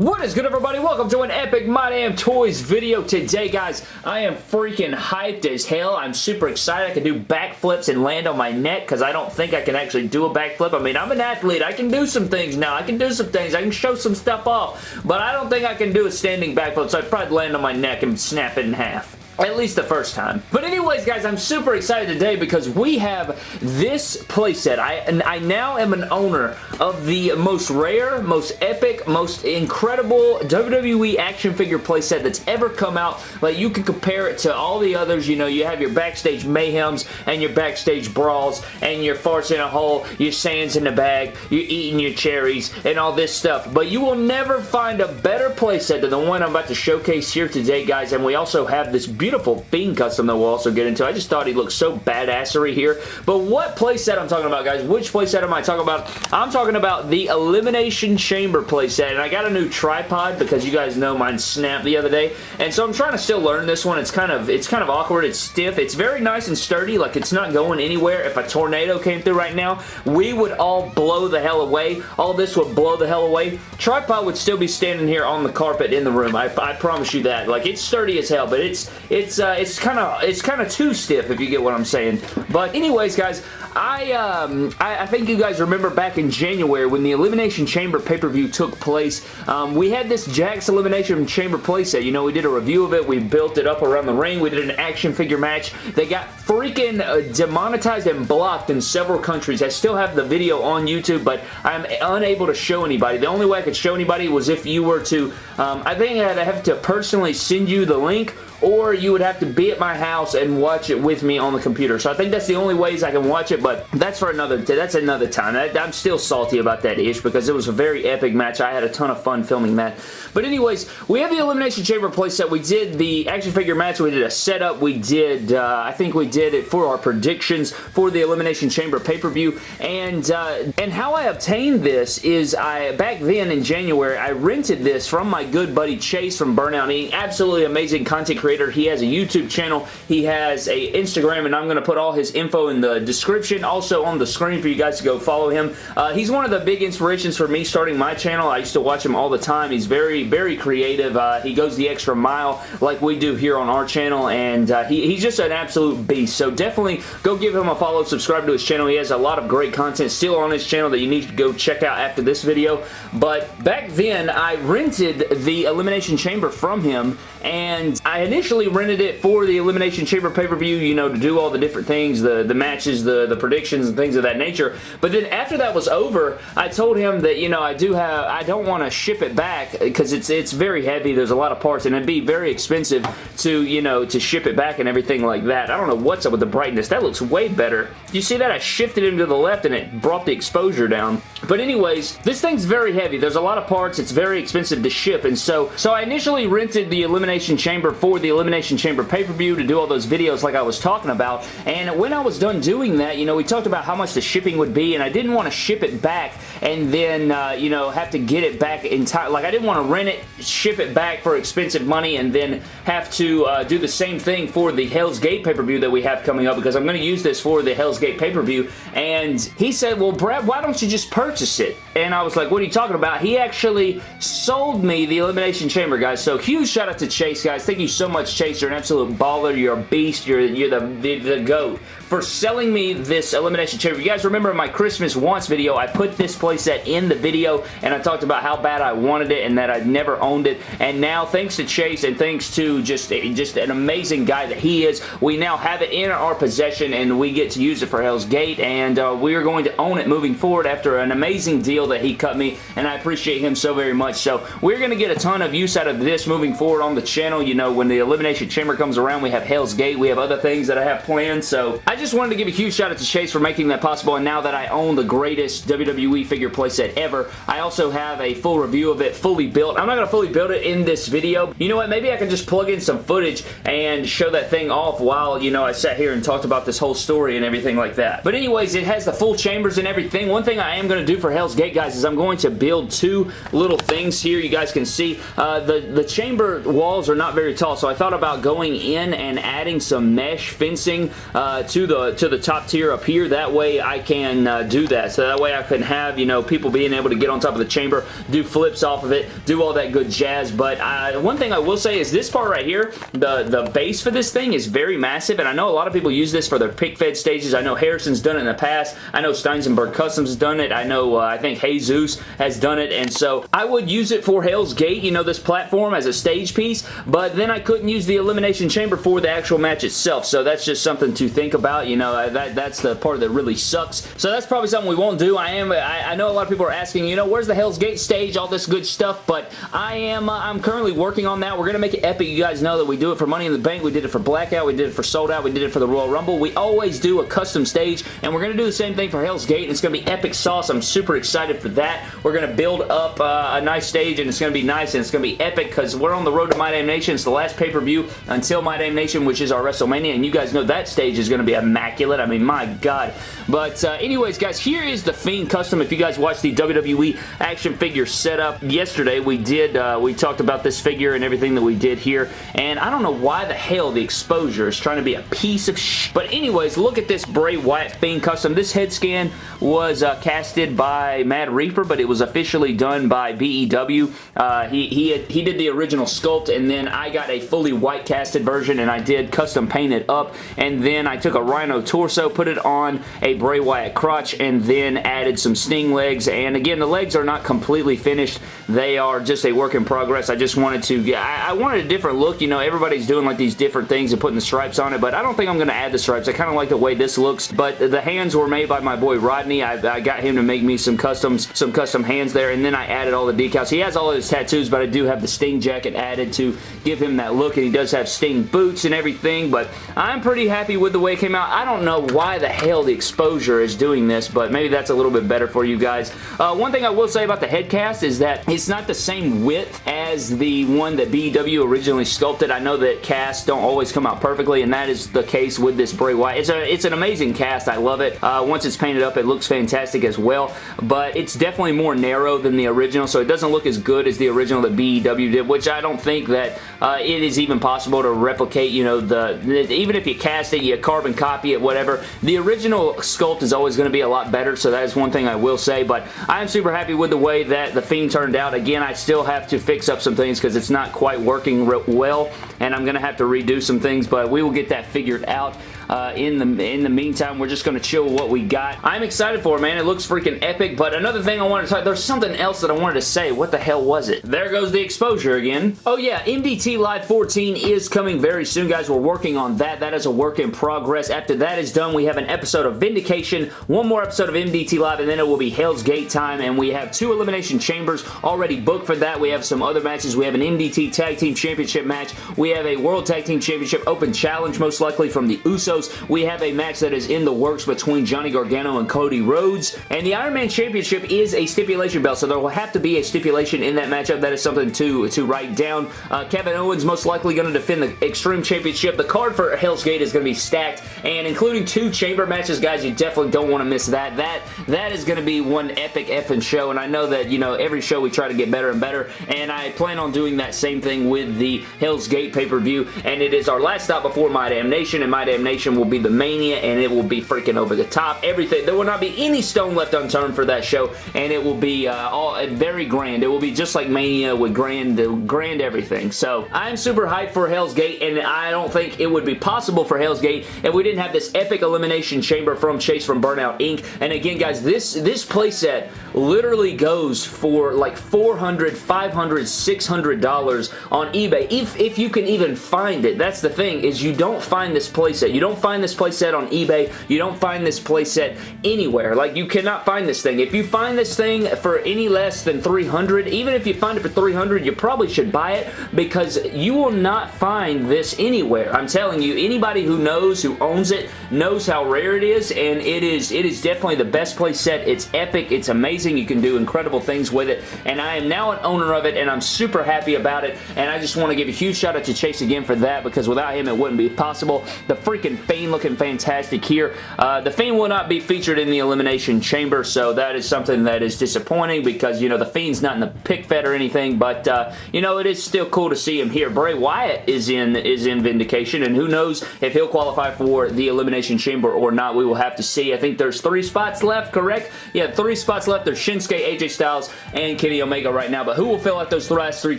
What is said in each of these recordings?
What is good everybody? Welcome to an epic My Damn Toys video. Today guys, I am freaking hyped as hell. I'm super excited. I can do backflips and land on my neck because I don't think I can actually do a backflip. I mean, I'm an athlete. I can do some things now. I can do some things. I can show some stuff off, but I don't think I can do a standing backflip, so I'd probably land on my neck and snap it in half. At least the first time. But anyways, guys, I'm super excited today because we have this playset. I, I now am an owner of the most rare, most epic, most incredible WWE action figure playset that's ever come out. Like, you can compare it to all the others. You know, you have your backstage mayhems and your backstage brawls and your farts in a hole, your sands in the bag, you're eating your cherries and all this stuff. But you will never find a better playset than the one I'm about to showcase here today, guys. And we also have this beautiful beautiful Fiend custom that we'll also get into. I just thought he looked so badassery here. But what playset I'm talking about, guys? Which playset am I talking about? I'm talking about the Elimination Chamber playset. And I got a new tripod because you guys know mine snapped the other day. And so I'm trying to still learn this one. It's kind of it's kind of awkward. It's stiff. It's very nice and sturdy. Like it's not going anywhere. If a tornado came through right now, we would all blow the hell away. All this would blow the hell away. Tripod would still be standing here on the carpet in the room. I, I promise you that. Like it's sturdy as hell, but it's it's uh, it's kind of it's kind of too stiff if you get what I'm saying. But anyways, guys, I, um, I, I think you guys remember back in January when the Elimination Chamber pay-per-view took place. Um, we had this Jakks Elimination Chamber playset. You know, we did a review of it. We built it up around the ring. We did an action figure match. They got freaking uh, demonetized and blocked in several countries. I still have the video on YouTube, but I'm unable to show anybody. The only way I could show anybody was if you were to, um, I think I'd have to personally send you the link or you would have to be at my house and watch it with me on the computer. So I think that's the only ways I can watch it, but that's for another that's another time. I, I'm still salty about that ish because it was a very epic match. I had a ton of fun filming that. But anyways, we have the Elimination Chamber playset. We did the action figure match. We did a setup. We did, uh, I think we did it for our predictions for the Elimination Chamber pay-per-view. And, uh, and how I obtained this is I, back then in January, I rented this from my good buddy Chase from Burnout Eating. Absolutely amazing content creator creator. He has a YouTube channel. He has a Instagram, and I'm going to put all his info in the description, also on the screen for you guys to go follow him. Uh, he's one of the big inspirations for me starting my channel. I used to watch him all the time. He's very, very creative. Uh, he goes the extra mile like we do here on our channel, and uh, he, he's just an absolute beast. So definitely go give him a follow, subscribe to his channel. He has a lot of great content still on his channel that you need to go check out after this video. But back then, I rented the Elimination Chamber from him, and I initially initially rented it for the Elimination Chamber pay-per-view, you know, to do all the different things, the, the matches, the, the predictions, and things of that nature. But then after that was over, I told him that, you know, I do have, I don't want to ship it back because it's, it's very heavy. There's a lot of parts, and it'd be very expensive to, you know, to ship it back and everything like that. I don't know what's up with the brightness. That looks way better. You see that? I shifted him to the left, and it brought the exposure down. But anyways, this thing's very heavy. There's a lot of parts. It's very expensive to ship, and so, so I initially rented the Elimination Chamber for the Elimination Chamber pay-per-view to do all those videos like I was talking about. And when I was done doing that, you know, we talked about how much the shipping would be, and I didn't want to ship it back and then, uh, you know, have to get it back entire. Like, I didn't want to rent it, ship it back for expensive money, and then have to uh, do the same thing for the Hell's Gate pay-per-view that we have coming up because I'm going to use this for the Hell's Gate pay-per-view. And he said, well, Brad, why don't you just purchase it? And I was like, what are you talking about? He actually sold me the Elimination Chamber, guys. So huge shout out to Chase, guys. Thank you so much, Chase. You're an absolute baller. You're a beast. You're, you're the, the, the GOAT for selling me this Elimination Chamber. You guys remember my Christmas Wants video, I put this playset in the video and I talked about how bad I wanted it and that I'd never owned it. And now, thanks to Chase and thanks to just, just an amazing guy that he is, we now have it in our possession and we get to use it for Hell's Gate and uh, we are going to own it moving forward after an amazing deal that he cut me and I appreciate him so very much. So we're going to get a ton of use out of this moving forward on the channel. You know, when the Elimination Chamber comes around, we have Hell's Gate. We have other things that I have planned. So I just wanted to give a huge shout out to Chase for making that possible and now that I own the greatest WWE figure playset ever, I also have a full review of it fully built. I'm not going to fully build it in this video. You know what? Maybe I can just plug in some footage and show that thing off while, you know, I sat here and talked about this whole story and everything like that. But anyways, it has the full chambers and everything. One thing I am going to do for Hell's Gate, guys, is I'm going to build two little things here you guys can see. Uh, the, the chamber walls are not very tall, so I thought about going in and adding some mesh fencing uh, to the to the top tier of up here. That way I can uh, do that. So that way I can have, you know, people being able to get on top of the chamber, do flips off of it, do all that good jazz. But uh, one thing I will say is this part right here, the, the base for this thing is very massive, and I know a lot of people use this for their pic fed stages. I know Harrison's done it in the past. I know Steinsenberg Customs has done it. I know, uh, I think Jesus has done it, and so I would use it for Hell's Gate, you know, this platform as a stage piece, but then I couldn't use the Elimination Chamber for the actual match itself, so that's just something to think about. You know, that, the part that really sucks. So that's probably something we won't do. I am, I, I know a lot of people are asking, you know, where's the Hell's Gate stage, all this good stuff, but I am, uh, I'm currently working on that. We're going to make it epic. You guys know that we do it for Money in the Bank. We did it for Blackout. We did it for Sold Out. We did it for the Royal Rumble. We always do a custom stage, and we're going to do the same thing for Hell's Gate. And it's going to be epic sauce. I'm super excited for that. We're going to build up uh, a nice stage, and it's going to be nice, and it's going to be epic because we're on the road to My Damn Nation. It's the last pay-per-view until My Damn Nation, which is our WrestleMania, and you guys know that stage is going to be immaculate. I mean, my God. But uh, anyways, guys, here is the Fiend Custom. If you guys watched the WWE action figure setup yesterday, we did, uh, we talked about this figure and everything that we did here, and I don't know why the hell the exposure is trying to be a piece of sh But anyways, look at this Bray Wyatt Fiend Custom. This head scan was uh, casted by Mad Reaper, but it was officially done by BEW. Uh, he, he, had, he did the original sculpt, and then I got a fully white casted version, and I did custom paint it up, and then I took a Rhino torso, put it on a Bray Wyatt crotch, and then added some Sting legs, and again, the legs are not completely finished. They are just a work in progress. I just wanted to get, I, I wanted a different look. You know, everybody's doing like these different things and putting the stripes on it, but I don't think I'm going to add the stripes. I kind of like the way this looks, but the hands were made by my boy Rodney. I, I got him to make me some customs, some custom hands there, and then I added all the decals. He has all his tattoos, but I do have the Sting jacket added to give him that look, and he does have Sting boots and everything, but I'm pretty happy with the way it came out. I don't know why the hell the exposure is doing this, but maybe that's a little bit better for you guys. Uh, one thing I will say about the head cast is that it's not the same width as the one that BW originally sculpted. I know that casts don't always come out perfectly, and that is the case with this Bray Wyatt. It's, a, it's an amazing cast. I love it. Uh, once it's painted up, it looks fantastic as well, but it's definitely more narrow than the original, so it doesn't look as good as the original that BW did, which I don't think that uh, it is even possible to replicate, you know, the, the even if you cast it, you carbon copy it, whatever. The original sculpt is always going to be a lot better, so that is one thing I will say, but I am super happy with the way that the Fiend turned out. Again, I still have to fix up some things because it's not quite working well, and I'm going to have to redo some things, but we will get that figured out. Uh, in the in the meantime, we're just going to chill with what we got. I'm excited for it, man. It looks freaking epic, but another thing I wanted to talk, there's something else that I wanted to say. What the hell was it? There goes the exposure again. Oh yeah, MDT Live 14 is coming very soon, guys. We're working on that. That is a work in progress. After that is done, we have an episode of Vindication, one more episode of MDT Live, and then it will be Hell's Gate time, and we have two Elimination Chambers already booked for that. We have some other matches. We have an MDT Tag Team Championship match. We have a World Tag Team Championship Open Challenge, most likely from the Usos. We have a match that is in the works between Johnny Gargano and Cody Rhodes. And the Iron Man Championship is a stipulation belt, so there will have to be a stipulation in that matchup. That is something to, to write down. Uh, Kevin Owens most likely going to defend the Extreme Championship. The card for Hell's Gate is going to be stacked, and including two chamber matches, guys, you definitely don't want to miss that. That That is going to be one epic effing show, and I know that, you know, every show we try to get better and better, and I plan on doing that same thing with the Hell's Gate pay-per-view, and it is our last stop before My Damn Nation, and My Damn Nation will be the Mania, and it will be freaking over the top. Everything. There will not be any stone left unturned for that show, and it will be uh, all very grand. It will be just like Mania with grand, grand everything. So I'm super hyped for Hell's Gate, and I don't think it would be possible for Hell's Gate if we didn't have this epic elimination chamber from Chase from Burnout Inc. And again, guys, this this playset literally goes for like 400 500 600 dollars on eBay if if you can even find it. That's the thing is you don't find this playset. You don't find this playset on eBay. You don't find this playset anywhere. Like, you cannot find this thing. If you find this thing for any less than 300 even if you find it for 300 you probably should buy it because you will not find this anywhere. I'm telling you, anybody who knows, who owns it, knows how rare it is, and it is it is definitely the best playset. It's epic. It's amazing. You can do incredible things with it, and I am now an owner of it, and I'm super happy about it, and I just want to give a huge shout out to Chase again for that because without him it wouldn't be possible. The freaking Fiend looking fantastic here. Uh, the Fiend will not be featured in the Elimination Chamber, so that is something that is disappointing because, you know, the Fiend's not in the pic fed or anything, but, uh, you know, it is still cool to see him here. Bray Wyatt is in is in Vindication, and who knows if he'll qualify for the Elimination Chamber or not. We will have to see. I think there's three spots left, correct? Yeah, three spots left. There's Shinsuke, AJ Styles, and Kenny Omega right now, but who will fill out those last three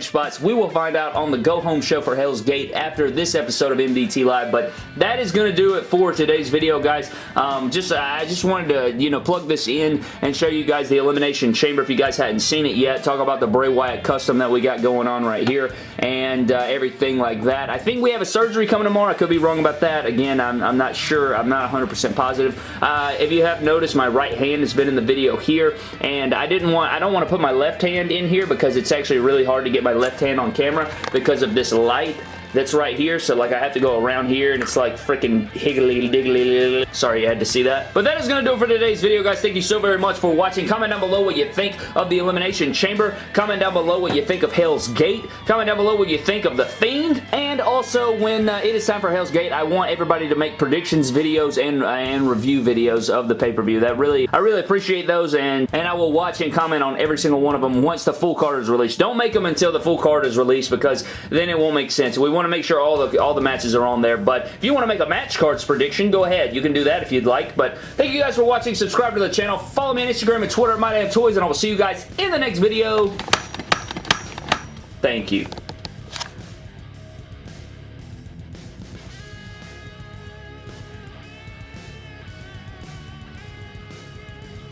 spots? We will find out on the Go Home show for Hell's Gate after this episode of MDT Live, but that is going to do it for today's video, guys. Um, just I just wanted to, you know, plug this in and show you guys the Elimination Chamber if you guys hadn't seen it yet. Talk about the Bray Wyatt custom that we got going on right here and uh, everything like that. I think we have a surgery coming tomorrow. I could be wrong about that. Again, I'm, I'm not sure. I'm not 100% positive. Uh, if you have noticed, my right hand has been in the video here, and I didn't want, I don't want to put my left hand in here because it's actually really hard to get my left hand on camera because of this light that's right here. So like I have to go around here and it's like freaking higgly diggly. Sorry you had to see that. But that is going to do it for today's video, guys. Thank you so very much for watching. Comment down below what you think of the Elimination Chamber. Comment down below what you think of Hell's Gate. Comment down below what you think of The Fiend. And also, when uh, it is time for Hell's Gate, I want everybody to make predictions videos and, uh, and review videos of the pay-per-view. That really, I really appreciate those, and, and I will watch and comment on every single one of them once the full card is released. Don't make them until the full card is released because then it won't make sense. We want want to make sure all the, all the matches are on there, but if you want to make a match cards prediction, go ahead. You can do that if you'd like, but thank you guys for watching. Subscribe to the channel. Follow me on Instagram and Twitter at MyDamnToys, and I will see you guys in the next video. Thank you.